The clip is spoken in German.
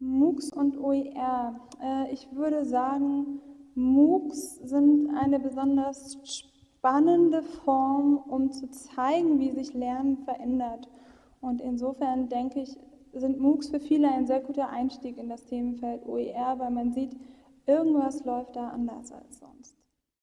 MOOCs und OER. Äh, ich würde sagen, MOOCs sind eine besonders spannende Form, um zu zeigen, wie sich Lernen verändert. Und insofern denke ich, sind MOOCs für viele ein sehr guter Einstieg in das Themenfeld OER, weil man sieht, irgendwas läuft da anders als sonst.